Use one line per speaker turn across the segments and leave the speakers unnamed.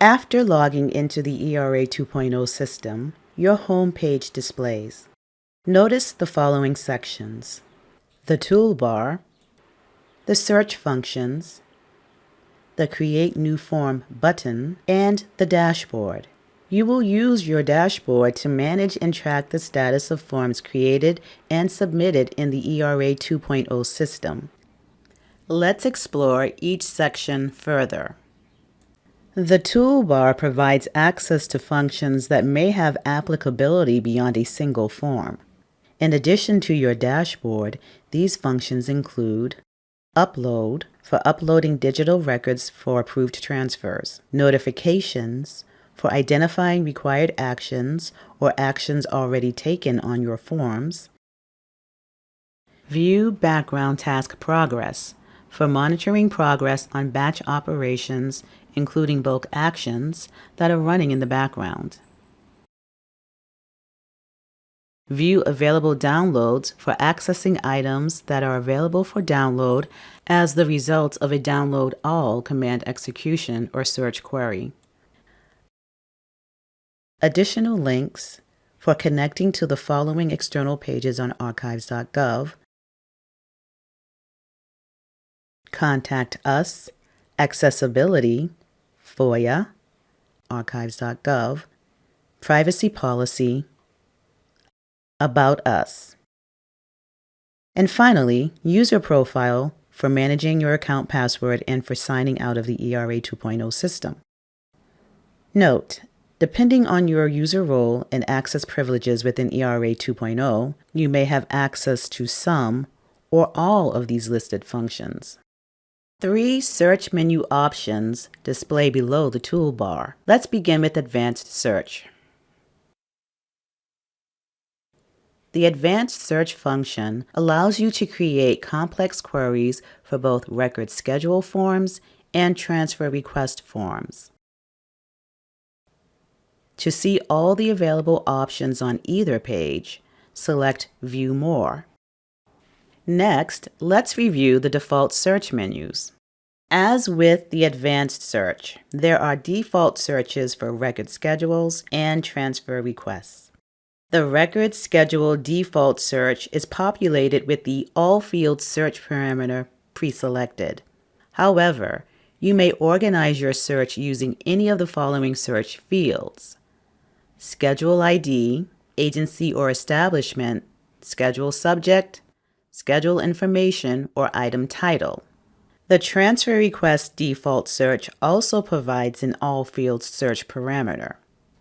After logging into the ERA 2.0 system, your home page displays. Notice the following sections. The toolbar, the search functions, the Create New Form button, and the dashboard. You will use your dashboard to manage and track the status of forms created and submitted in the ERA 2.0 system. Let's explore each section further. The toolbar provides access to functions that may have applicability beyond a single form. In addition to your dashboard, these functions include Upload for uploading digital records for approved transfers, Notifications for identifying required actions or actions already taken on your forms, View Background Task Progress for monitoring progress on batch operations including bulk actions that are running in the background. View available downloads for accessing items that are available for download as the result of a download all command execution or search query. Additional links for connecting to the following external pages on archives.gov, Contact Us, Accessibility, FOIA, archives.gov, privacy policy, about us. And finally, user profile for managing your account password and for signing out of the ERA 2.0 system. Note, depending on your user role and access privileges within ERA 2.0, you may have access to some or all of these listed functions. Three search menu options display below the toolbar. Let's begin with Advanced Search. The Advanced Search function allows you to create complex queries for both record schedule forms and transfer request forms. To see all the available options on either page, select View More. Next, let's review the default search menus. As with the advanced search, there are default searches for record schedules and transfer requests. The record schedule default search is populated with the all fields search parameter pre-selected. However, you may organize your search using any of the following search fields. Schedule ID, agency or establishment, schedule subject, schedule information, or item title. The transfer request default search also provides an all fields search parameter.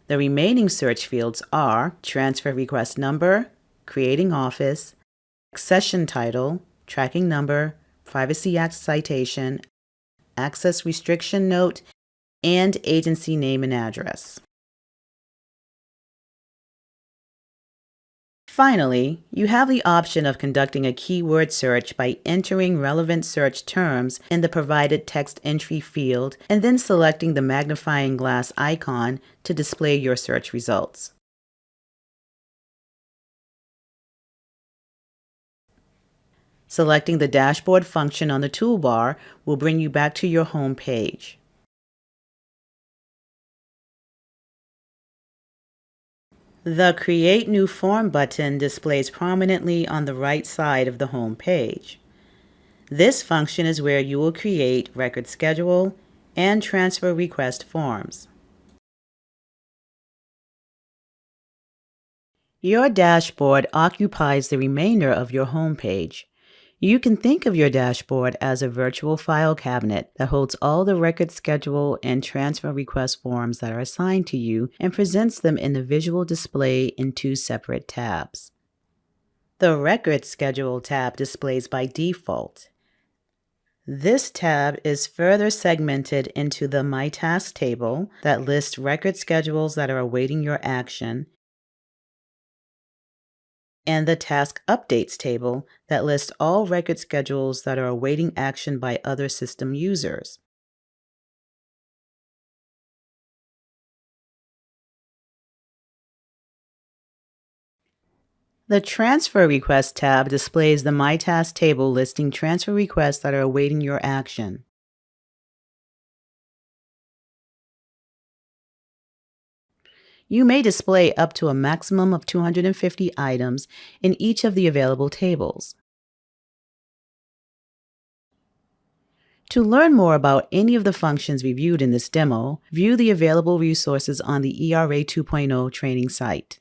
The remaining search fields are transfer request number, creating office, accession title, tracking number, Privacy Act citation, access restriction note, and agency name and address. Finally, you have the option of conducting a keyword search by entering relevant search terms in the provided text entry field and then selecting the magnifying glass icon to display your search results. Selecting the dashboard function on the toolbar will bring you back to your home page. The Create New Form button displays prominently on the right side of the home page. This function is where you will create record schedule and transfer request forms. Your dashboard occupies the remainder of your home page. You can think of your dashboard as a virtual file cabinet that holds all the record schedule and transfer request forms that are assigned to you and presents them in the visual display in two separate tabs. The Record Schedule tab displays by default. This tab is further segmented into the My Task table that lists record schedules that are awaiting your action and the Task Updates table that lists all record schedules that are awaiting action by other system users. The Transfer Request tab displays the My Task table listing transfer requests that are awaiting your action. You may display up to a maximum of 250 items in each of the available tables. To learn more about any of the functions reviewed in this demo, view the available resources on the ERA 2.0 training site.